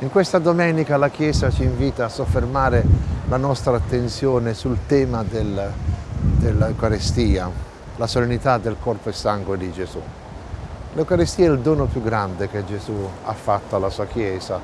In questa domenica la Chiesa ci invita a soffermare la nostra attenzione sul tema del, dell'Eucarestia, la solennità del corpo e sangue di Gesù. L'Eucarestia è il dono più grande che Gesù ha fatto alla sua Chiesa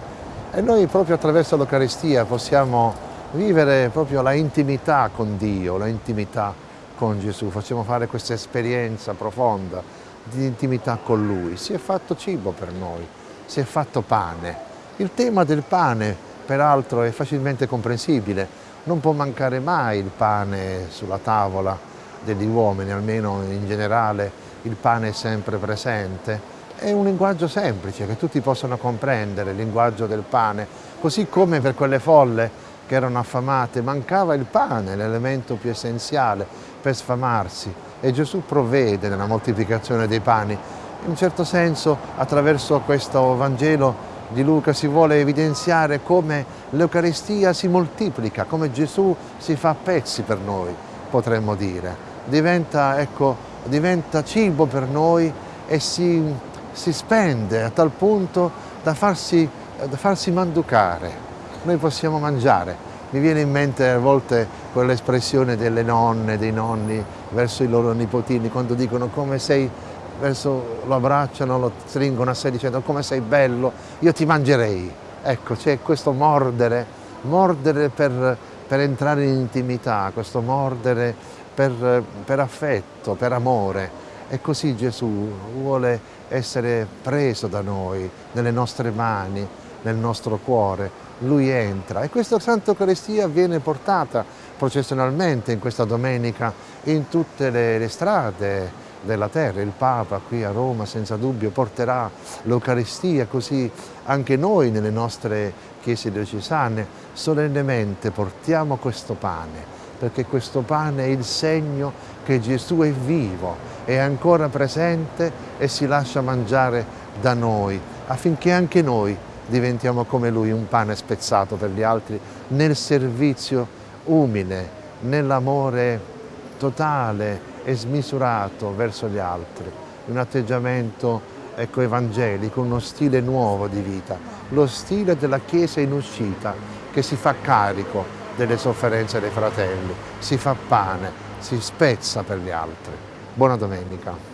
e noi proprio attraverso l'Eucarestia possiamo vivere proprio la intimità con Dio, la intimità con Gesù, facciamo fare questa esperienza profonda di intimità con Lui. Si è fatto cibo per noi, si è fatto pane, il tema del pane, peraltro, è facilmente comprensibile. Non può mancare mai il pane sulla tavola degli uomini, almeno in generale il pane è sempre presente. È un linguaggio semplice che tutti possono comprendere, il linguaggio del pane, così come per quelle folle che erano affamate mancava il pane, l'elemento più essenziale per sfamarsi e Gesù provvede nella moltiplicazione dei pani. In un certo senso attraverso questo Vangelo di Luca si vuole evidenziare come l'Eucaristia si moltiplica, come Gesù si fa a pezzi per noi, potremmo dire. Diventa, ecco, diventa cibo per noi e si, si spende a tal punto da farsi, da farsi manducare. Noi possiamo mangiare. Mi viene in mente a volte quell'espressione delle nonne, dei nonni verso i loro nipotini quando dicono come sei verso, lo abbracciano, lo stringono a sé dicendo come sei bello, io ti mangerei. Ecco, c'è questo mordere, mordere per, per, entrare in intimità, questo mordere per, per affetto, per amore. E così Gesù vuole essere preso da noi, nelle nostre mani, nel nostro cuore. Lui entra e questa Santa Eucaristia viene portata processionalmente in questa domenica in tutte le, le strade, della terra. Il Papa qui a Roma senza dubbio porterà l'Eucaristia, così anche noi nelle nostre chiese diocesane solennemente portiamo questo pane, perché questo pane è il segno che Gesù è vivo, è ancora presente e si lascia mangiare da noi, affinché anche noi diventiamo come Lui, un pane spezzato per gli altri, nel servizio umile, nell'amore totale e smisurato verso gli altri, un atteggiamento ecco, evangelico, uno stile nuovo di vita, lo stile della Chiesa in uscita che si fa carico delle sofferenze dei fratelli, si fa pane, si spezza per gli altri. Buona domenica.